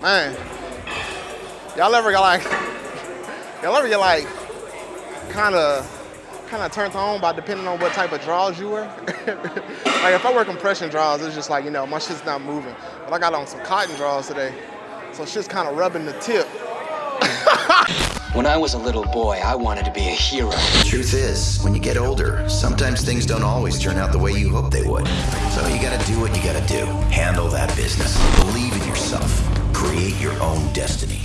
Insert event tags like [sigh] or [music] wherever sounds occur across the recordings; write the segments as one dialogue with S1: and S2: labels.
S1: Man, [laughs] y'all ever get like, y'all ever get like, kind of, kind of turned on by depending on what type of draws you wear? [laughs] like if I wear compression draws, it's just like, you know, my shit's not moving. But I got on some cotton draws today, so shit's kind of rubbing the tip. [laughs]
S2: When I was a little boy, I wanted to be a hero.
S3: Truth is, when you get older, sometimes things don't always turn out the way you hope they would. So you gotta do what you gotta do. Handle that business. Believe in yourself. Create your own destiny.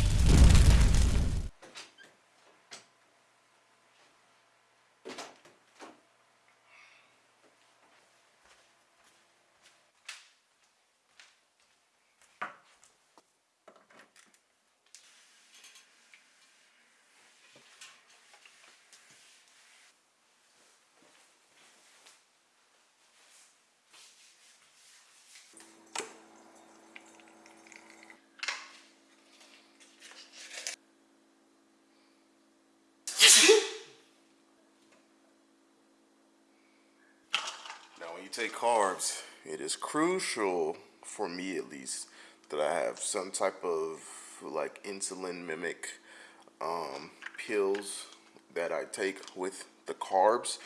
S4: Take carbs, it is crucial for me at least that I have some type of like insulin mimic um, pills that I take with the carbs.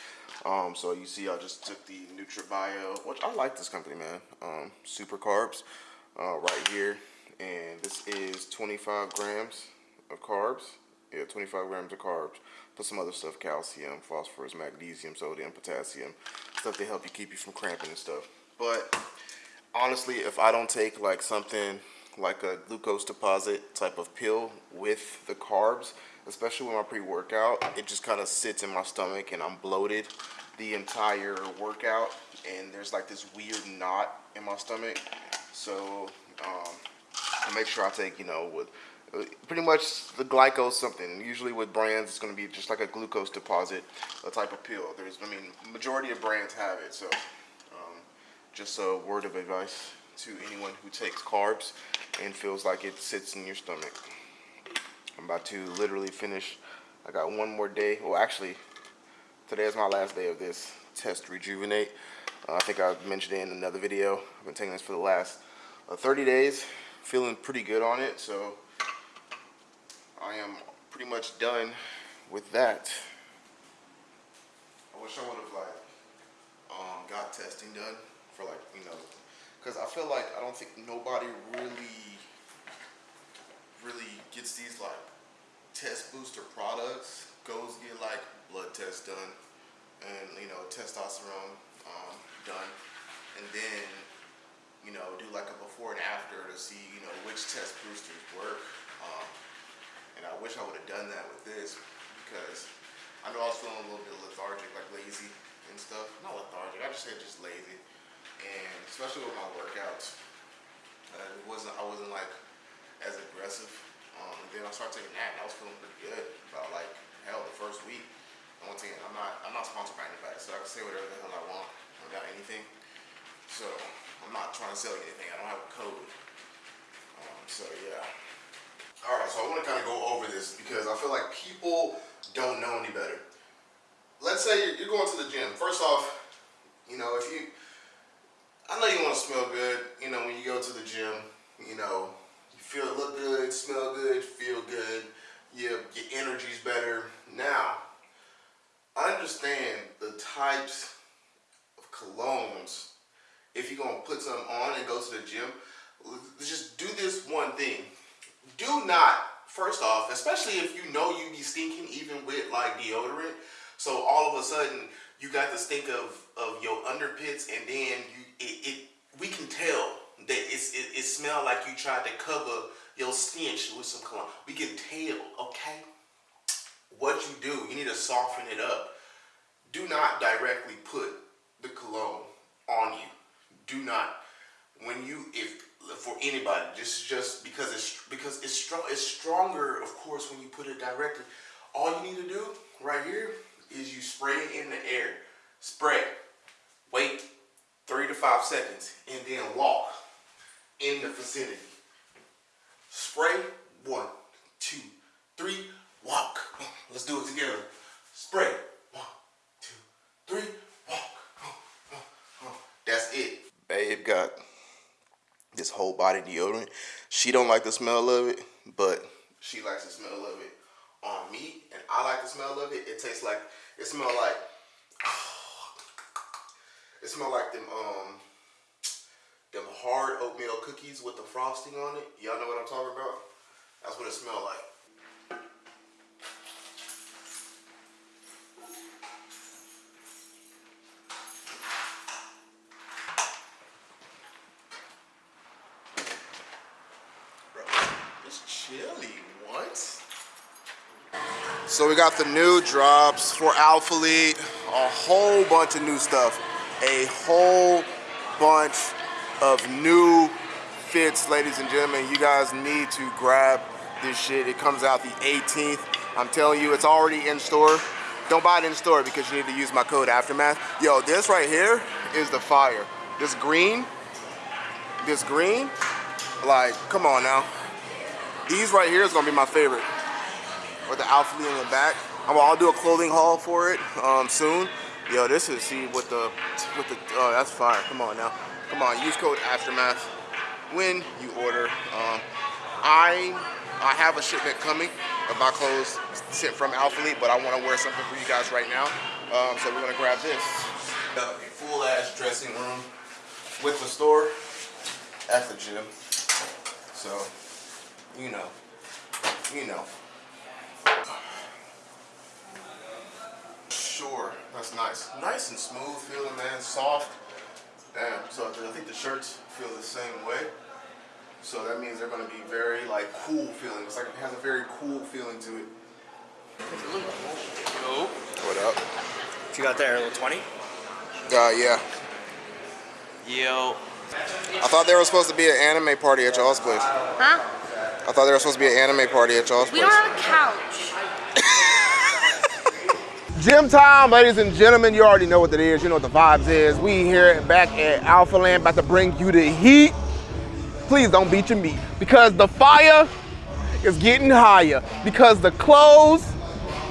S4: Um, so you see, I just took the NutraBio, which I like this company, man. Um, Super Carbs, uh, right here, and this is 25 grams of carbs. Yeah, 25 grams of carbs. Plus some other stuff, calcium, phosphorus, magnesium, sodium, potassium. Stuff to help you keep you from cramping and stuff. But honestly, if I don't take like something like a glucose deposit type of pill with the carbs, especially with my pre-workout, it just kind of sits in my stomach and I'm bloated the entire workout and there's like this weird knot in my stomach. So um, I make sure I take, you know, with pretty much the glycose something. Usually with brands, it's going to be just like a glucose deposit, a type of pill. There's, I mean, majority of brands have it. So um, just a word of advice to anyone who takes carbs and feels like it sits in your stomach. I'm about to literally finish. I got one more day. Well, actually, today is my last day of this test rejuvenate. Uh, I think I mentioned it in another video. I've been taking this for the last uh, 30 days. Feeling pretty good on it. So I am pretty much done with that. I wish I would have like um, got testing done for like you know, because I feel like I don't think nobody really really gets these like test booster products. Goes get like blood tests done and you know testosterone um, done, and then you know do like a before and after to see you know which test boosters work. Um, and I wish I would have done that with this because I know I was feeling a little bit lethargic, like lazy and stuff. Not lethargic, I just said just lazy. And especially with my workouts, uh, it wasn't I wasn't like as aggressive. Um, then I started taking that, and I was feeling pretty good about like hell the first week. I'm not I'm not sponsored by anybody, so I can say whatever the hell I want about anything. So I'm not trying to sell you anything. I don't have a code. Um, so yeah. All right, so I want to kind of go over this because I feel like people don't know any better. Let's say you're going to the gym. First off, you know, if you, I know you want to smell good, you know, when you go to the gym, you know, you feel look good, smell good, feel good, your, your energy's better. Now, understand the types of colognes. If you're going to put some on and go to the gym, just do this one thing do not, first off, especially if you know you be stinking even with like deodorant. So all of a sudden you got the stink of, of your underpits and then you it, it we can tell that it's, it, it smell like you tried to cover your stench with some cologne. We can tell, okay? What you do, you need to soften it up. Do not directly put the cologne on you. Do not. When you, if for anybody. Just just because it's because it's strong. It's stronger, of course, when you put it directly. All you need to do right here is you spray it in the air. Spray. Wait three to five seconds, and then walk in the vicinity. Spray. One, two, three. Walk. Let's do it together. Spray. One, two, three. Walk. That's it. Babe got whole body deodorant.
S5: She don't like the smell of it, but she likes the smell of it on meat, and I like the smell of it. It tastes like it smells like [sighs] it smells like them um them hard oatmeal cookies with the frosting on it. Y'all know what I'm talking about? That's what it smells like. Bro, it's chilly once. So we got the new drops for Alphalete, a whole bunch of new stuff, a whole bunch of new fits, ladies and gentlemen. You guys need to grab this shit. It comes out the 18th. I'm telling you, it's already in store. Don't buy it in store because you need to use my code Aftermath. Yo, this right here is the fire. This green, this green, like, come on now. These right here is gonna be my favorite. With the Alpha in the back. I'm, I'll do a clothing haul for it um, soon. Yo, this is see with the with the oh that's fire. Come on now, come on. Use code Aftermath when you order. Um, I I have a shipment coming of my clothes sent from Alpha but I want to wear something for you guys right now. Um, so we're gonna grab this. A full ass dressing room with the store at the gym. So you know, you know. Sure, that's nice. Nice and smooth feeling, man. Soft. Damn. So I think the shirts feel the same way. So that means they're gonna be very like cool feeling. It's like it has a very cool feeling to it.
S6: Yo.
S5: What up?
S6: What you got there? A little 20?
S5: Uh, yeah.
S6: Yo.
S5: I thought there was supposed to be an anime party at y'all's place.
S7: Huh?
S5: I thought there was supposed to be an anime party at y'all's place.
S7: We
S5: place.
S7: don't have a couch. [laughs]
S4: Gym time, ladies and gentlemen. You already know what it is. You know what the vibes is. We here back at Alphaland, about to bring you the heat. Please don't beat your meat because the fire is getting higher. Because the clothes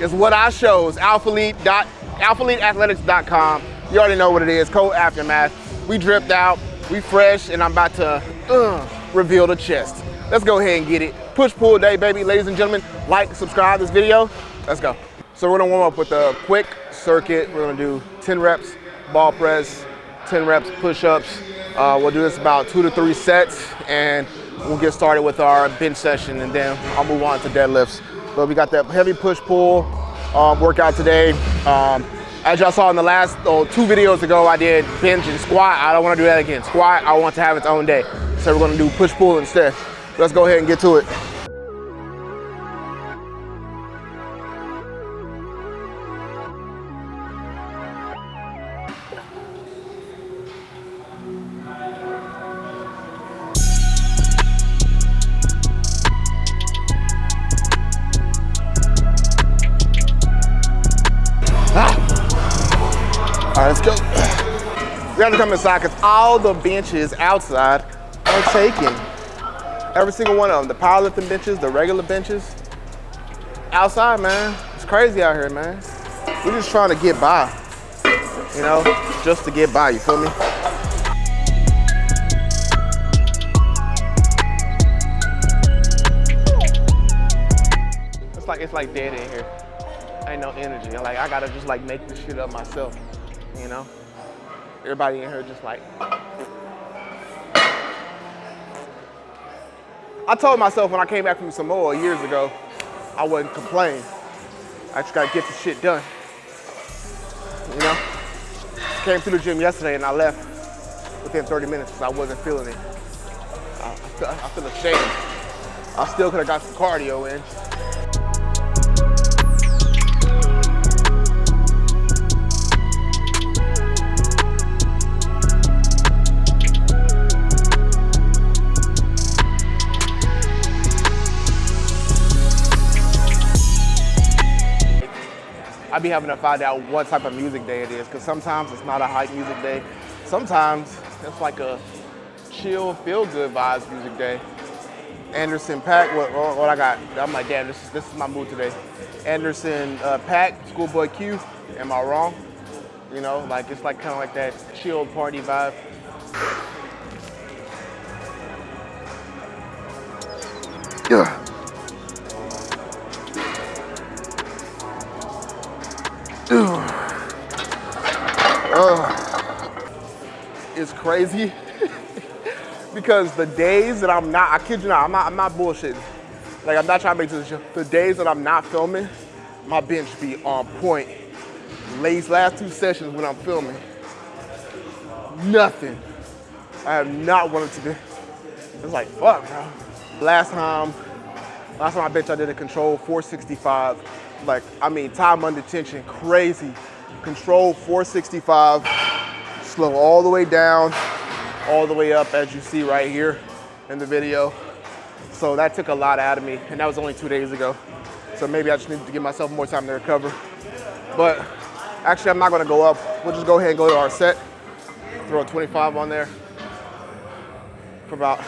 S4: is what I shows. AlphaleteAthletics.com. You already know what it is. Code Aftermath. We dripped out. We fresh, and I'm about to uh, reveal the chest. Let's go ahead and get it. Push pull day, baby. Ladies and gentlemen, like, subscribe this video. Let's go. So we're gonna warm up with a quick circuit. We're gonna do 10 reps ball press, 10 reps push-ups. Uh, we'll do this about two to three sets and we'll get started with our bench session and then I'll move on to deadlifts. But we got that heavy push-pull um, workout today. Um, as y'all saw in the last oh, two videos ago, I did bench and squat. I don't wanna do that again. Squat, I want to have its own day. So we're gonna do push-pull instead. Let's go ahead and get to it. Have to come inside because all the benches outside are taken. Every single one of them. The powerlifting benches, the regular benches. Outside, man. It's crazy out here, man. We're just trying to get by. You know, just to get by, you feel me? It's like it's like dead in here. Ain't no energy. Like I gotta just like make this shit up myself. You know? Everybody in here just like I told myself when I came back from Samoa years ago, I wouldn't complain. I just gotta get the shit done. You know? Came through the gym yesterday and I left within 30 minutes because I wasn't feeling it. I, I, feel, I feel ashamed. I still could have got some cardio in. I be having to find out what type of music day it is because sometimes it's not a hype music day. Sometimes it's like a chill, feel good vibes music day. Anderson Paak, what, what, I got? I'm like, damn, this is, this is my mood today. Anderson uh, Paak, Schoolboy Q, am I wrong? You know, like it's like kind of like that chill party vibe. Crazy [laughs] because the days that I'm not, I kid you not, I'm not, I'm not bullshitting. Like I'm not trying to make this, the days that I'm not filming, my bench be on point. These last two sessions when I'm filming, nothing. I have not wanted to do. It's like, fuck, bro. Last time, last time I bench, I did a control 465. Like, I mean, time under tension, crazy. Control 465, slow all the way down, all the way up, as you see right here in the video. So that took a lot out of me, and that was only two days ago. So maybe I just need to give myself more time to recover. But actually, I'm not gonna go up. We'll just go ahead and go to our set, throw a 25 on there for about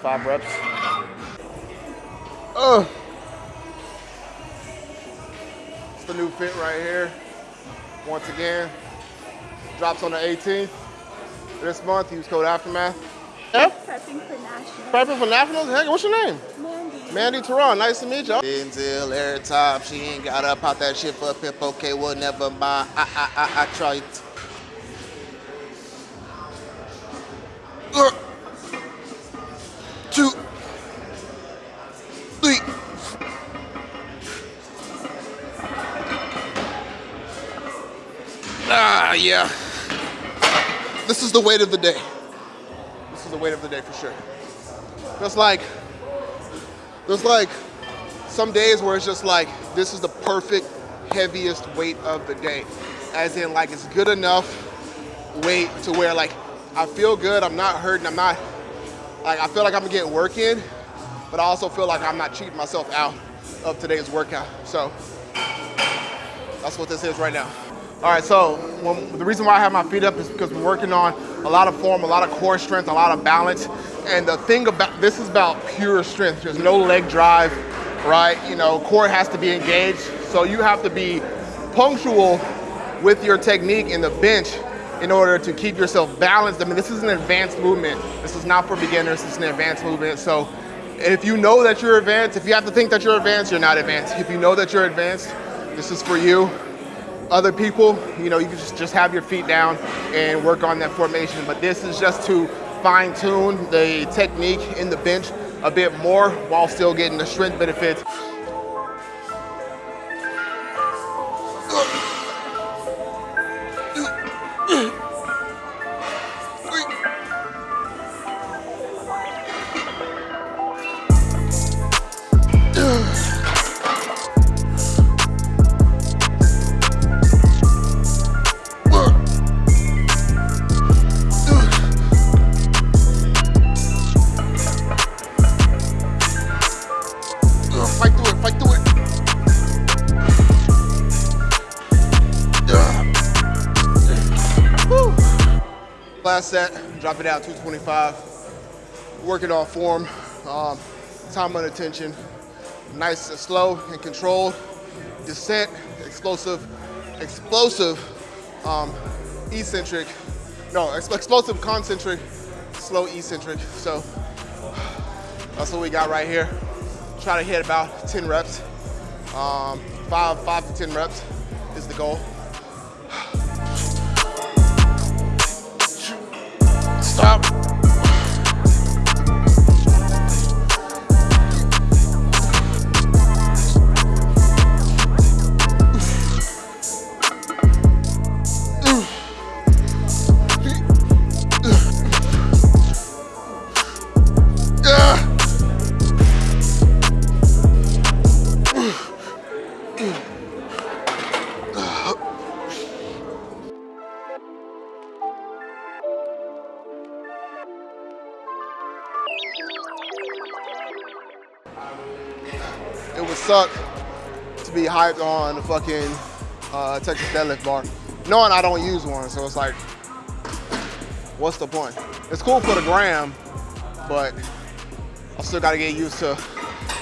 S4: five reps. Oh, it's the new fit right here. Once again, drops on the 18th. This month, use code Aftermath. Yeah?
S7: Prepping for national.
S4: Prepping for nationals? Hey, what's your name?
S7: Mandy.
S4: Mandy Teron, nice to meet you. Until every time she ain't got up pop that shit for a pip, okay, well, never mind. I, I, I, I tried. Uh, two, three. Ah, yeah. This is the weight of the day. This is the weight of the day for sure. Just like there's like some days where it's just like this is the perfect heaviest weight of the day. As in like it's good enough weight to where like I feel good, I'm not hurting, I'm not like I feel like I'm getting work in, but I also feel like I'm not cheating myself out of today's workout. So that's what this is right now. All right, so when, the reason why I have my feet up is because we're working on a lot of form, a lot of core strength, a lot of balance. And the thing about this is about pure strength. There's no leg drive, right? You know, core has to be engaged. So you have to be punctual with your technique in the bench in order to keep yourself balanced. I mean, this is an advanced movement. This is not for beginners, it's an advanced movement. So if you know that you're advanced, if you have to think that you're advanced, you're not advanced. If you know that you're advanced, this is for you other people, you know, you can just, just have your feet down and work on that formation. But this is just to fine tune the technique in the bench a bit more while still getting the strength benefits. Drop it out 225. Working on form, um, time under tension, nice and slow and controlled. Descent, explosive, explosive, um, eccentric, no, ex- explosive concentric, slow eccentric. So that's what we got right here. Try to hit about 10 reps. Um, five, five to 10 reps is the goal. Stop. Suck to be hyped on the fucking uh, Texas deadlift bar, knowing I don't use one. So it's like, what's the point? It's cool for the gram, but I still got to get used to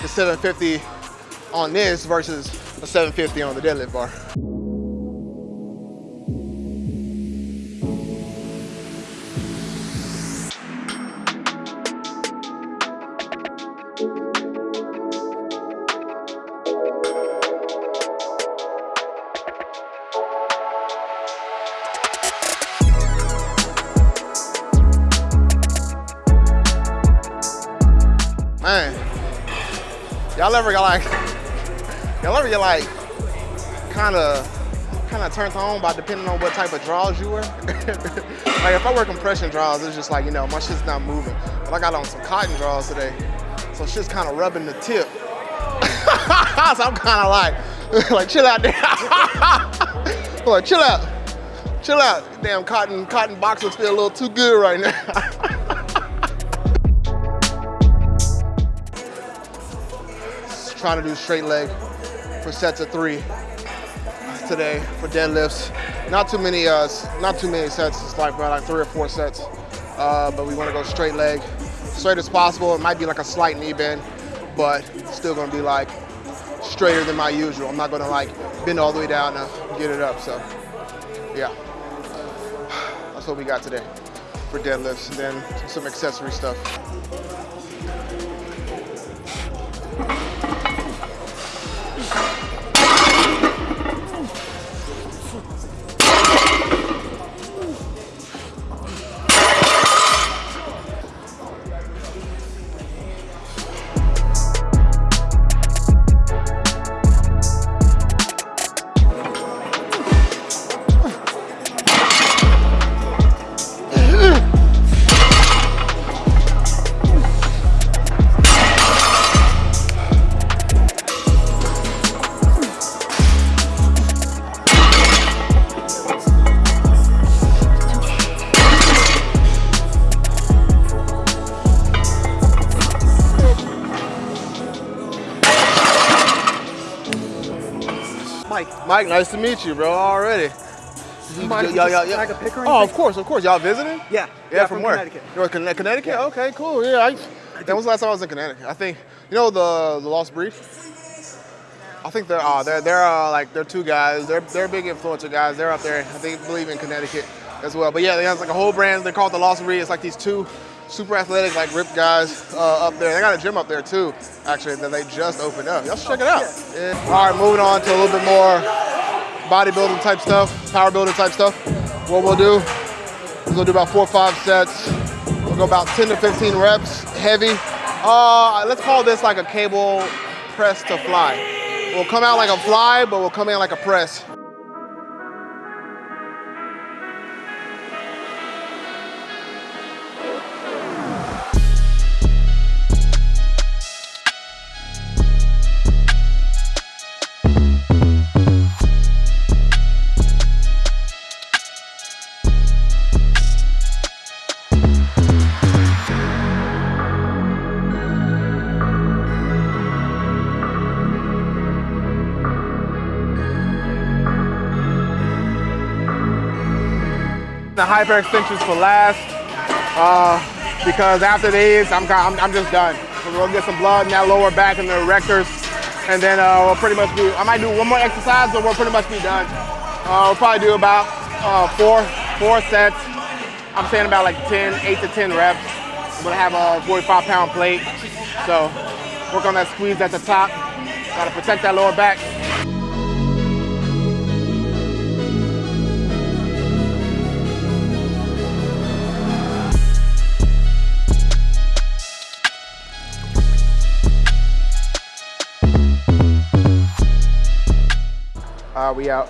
S4: the 750 on this versus a 750 on the deadlift bar. Kind of, kind of turned on by depending on what type of draws you wear? [laughs] like if I wear compression draws, it's just like, you know, my shit's not moving. But I got on some cotton draws today, so shit's kind of rubbing the tip. [laughs] so I'm kind of like, [laughs] like chill out there. Like chill out, chill out. Damn cotton, cotton boxers feel a little too good right now. trying to do straight leg for sets of three today for deadlifts. Not too many, uh, not too many sets. It's like about like three or four sets. Uh, but we want to go straight leg, straight as possible. It might be like a slight knee bend, but still going to be like straighter than my usual. I'm not going to like bend all the way down to get it up. So, yeah, [sighs] that's what we got today for deadlifts. And then some accessory stuff.
S7: Mike,
S4: nice to meet you, bro. Already.
S7: mind if
S4: Y'all- y'all- y'all-
S7: snag a pic or
S4: Oh, of course, of course. Y'all visiting?
S7: Yeah.
S4: Yeah,
S7: Yeah,
S4: from,
S7: from
S4: where?
S7: Connecticut.
S4: You're Conne- Connecticut?
S7: Yeah.
S4: Okay, cool. Yeah, I, that was the last time I was in Connecticut. I think you know the the Lost Brief. I think they're uh, they're they're uh, like they're two guys. They're they're big influencer guys. They're up there. I think believe in Connecticut as well. But yeah, they have like a whole brand. They're called the Lost Brief. It's like these two super athletic, like ripped guys uh, up there. They got a gym up there too, actually, that they just opened up. Y'all should check it out. Yeah. All right, moving on to a little bit more bodybuilding type stuff, power building type stuff. What we'll do is we'll do about four or five sets. We'll go about 10 to 15 reps, heavy. Uh, let's call this like a cable press to fly. We'll come out like a fly, but we'll come in like a press. The hyper extensions for last, uh, because after these, I'm, I'm, I'm just done. we'll get some blood in that lower back and the erectors, and then uh, we'll pretty much be, I might do one more exercise, but we'll pretty much be done. Uh, we'll probably do about uh, four, four sets. I'm saying about like 10, eight to 10 reps. I'm gonna have a 45 pound plate. So work on that squeeze at the top. Gotta protect that lower back. We out.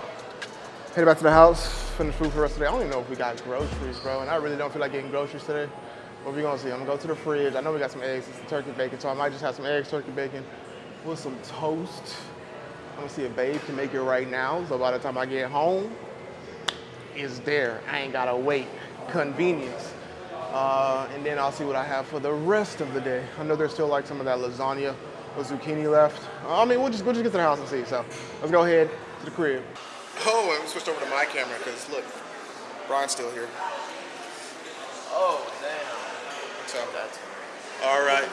S4: Headed back to the house, finish food for the rest of the day. I don't even know if we got groceries, bro, and I really don't feel like getting groceries today. What we gonna see? I'm gonna go to the fridge. I know we got some eggs, it's turkey bacon, so I might just have some eggs, turkey bacon, with some toast. I'm gonna see if Babe can make it right now, so by the time I get home, it's there. I ain't gotta wait. Convenience. Uh, and then I'll see what I have for the rest of the day. I know there's still like some of that lasagna with zucchini left. I mean, we'll just we'll just get to the house and see. So let's go ahead to the crib. Oh, and we switched over to my camera because look, Brian's still here.
S6: Oh, damn.
S4: So, all right.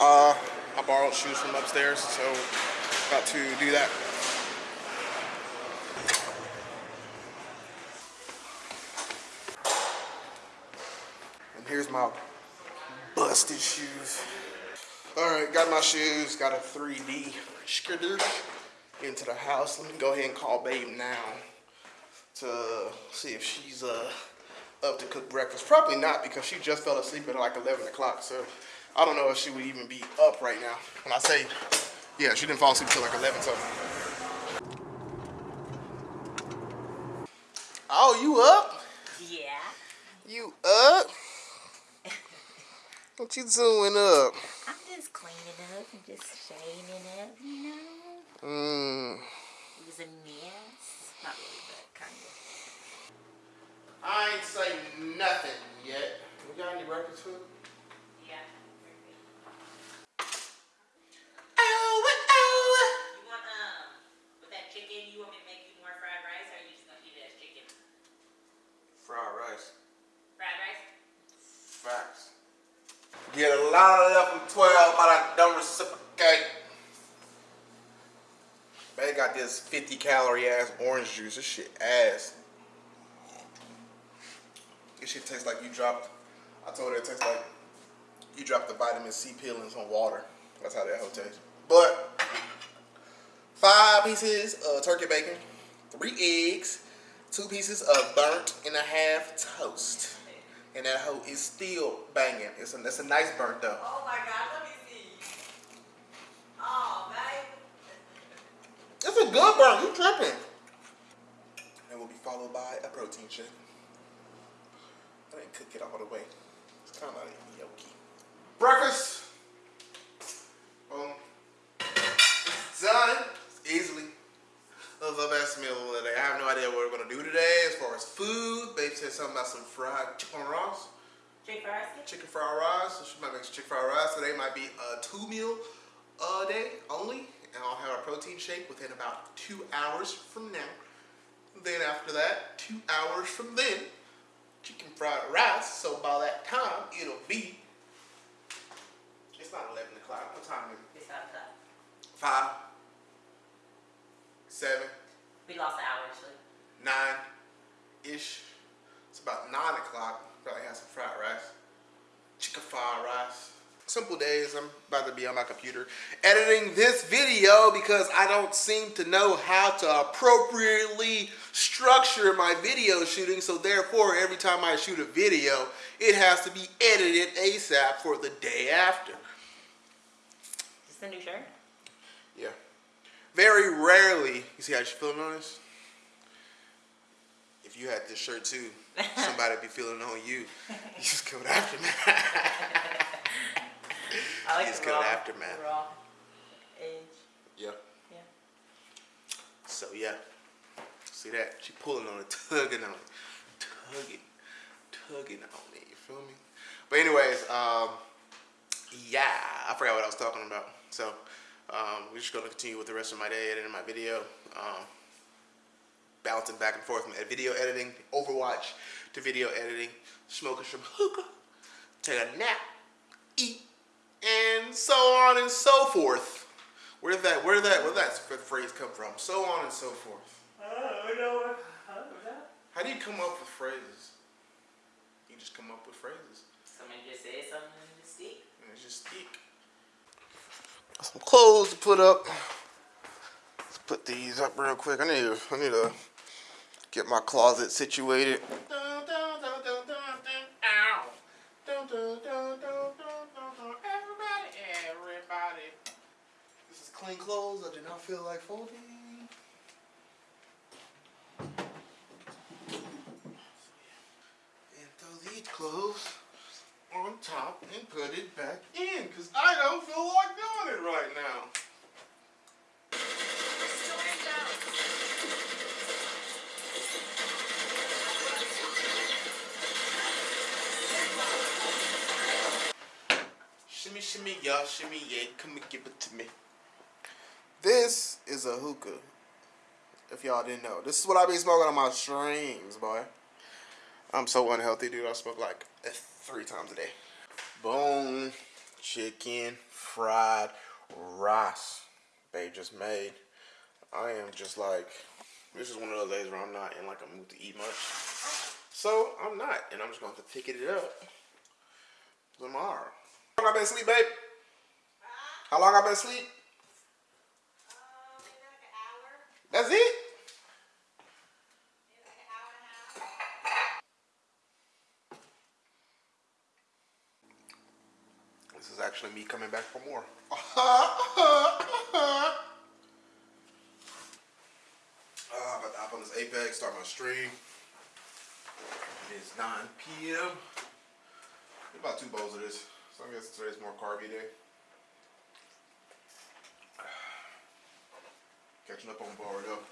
S4: Uh, I borrowed shoes from upstairs, so about to do that. And here's my busted shoes. All right, got my shoes, got a 3D skidder into the house. Let me go ahead and call Babe now to see if she's uh, up to cook breakfast. Probably not because she just fell asleep at like 11 o'clock. So I don't know if she would even be up right now. When I say, yeah, she didn't fall asleep till like 11 something. Oh, you up?
S7: Yeah.
S4: You up? What you doing up?
S7: I'm cleaning up and just straightening up, you know?
S4: Mm.
S7: It was a mess. Not really, but kind of.
S4: I ain't say nothing yet. We got any records for?
S7: Yeah.
S4: Oh, oh.
S7: You want, um, with that chicken, you want me to make you more fried rice, or are you just gonna eat it as chicken?
S4: Fried rice.
S7: Fried rice?
S4: Facts. Get a lot of left from 12, but I don't reciprocate. They got this 50 calorie ass orange juice. This shit ass. This shit tastes like you dropped. I told her it tastes like you dropped the vitamin C pill in some water. That's how that whole tastes. But five pieces of turkey bacon, three eggs, two pieces of burnt and a half toast. And that hoe is still banging. It's a, it's a nice burnt though.
S7: Oh my god, let me see. Oh, man.
S4: It's a good burn. You tripping? And will be followed by a protein shake. I didn't cook it all the way. It's kind of like yolky. Breakfast. Boom. It's done. It's easily the best meal of the day. I have no idea what we're gonna do today as far as food. Babe said something about some fried chicken rice.
S7: Chicken fried rice?
S4: Chicken fried rice. So she might make some chicken fried rice. Today might be a two meal a day only. And I'll have a protein shake within about two hours from now. Then after that, two hours from then, chicken fried rice. So by that time, it'll be. It's not 11 o'clock. What time is it?
S7: It's not cut.
S4: Five, seven,
S7: We lost an hour, actually.
S4: nine ish. It's about nine o'clock. Probably have some fried rice, chicken fried rice. Simple days. I'm about to be on my computer editing this video because I don't seem to know how to appropriately structure my video shooting. So therefore, every time I shoot a video, it has to be edited ASAP for the day after.
S7: Is this the new shirt?
S4: Very rarely, you see how she's feeling on this? If you had this shirt too, [laughs] somebody would be feeling on you. You just killed aftermath.
S7: I like
S4: It's
S7: the
S4: good
S7: raw,
S4: aftermath.
S7: raw edge.
S4: yeah.
S7: Yeah.
S4: So yeah. See that? She pulling on it, tugging on it. Tugging. Tugging on it. You feel me? But anyways, um, yeah, I forgot what I was talking about. So um, we're just gonna continue with the rest of my day editing my video. Um, bouncing back and forth from video editing, Overwatch to video editing, smoking some hookah, take a nap, eat, and so on and so forth. Where did that where did that where did that phrase come from? So on and so forth.
S7: Oh, no. Huh? What's that?
S4: How do you come up with phrases? You just come up with phrases.
S7: Somebody just said something in the stick.
S4: And it's just speak. Some clothes to put up. Let's put these up real quick. I need to I need to get my closet situated. Dun, dun, dun, dun, dun, dun, ow. Dun, dun, dun, dun, dun, dun, dun. Everybody, everybody. This is clean clothes I do not feel like folding. And throw these clothes on top and put it back in because I don't feel like doing it right now. Shimmy, shimmy, y'all, shimmy, yeah, come and give it to me. This is a hookah. If y'all didn't know, this is what I be smoking on my streams, boy. I'm so unhealthy, dude. I smoke like three times a day. Bone chicken fried rice. Babe just made. I am just like, this is one of those days where I'm not in like a mood to eat much. So I'm not, and I'm just going to pick it up tomorrow. How long I been asleep, babe? How long I been asleep? That's it? This is actually me coming back for more. uh, [laughs] about to hop on this Apex, start my stream. It is 9 p.m. About two bowls of this. So I guess today's more carby day. [sighs] Catching up on Boruto.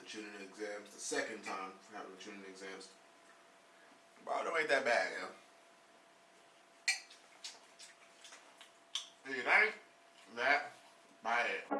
S4: The Chunin exams. The second time for having the Chunin exams. Boruto ain't that bad, you know. That bad.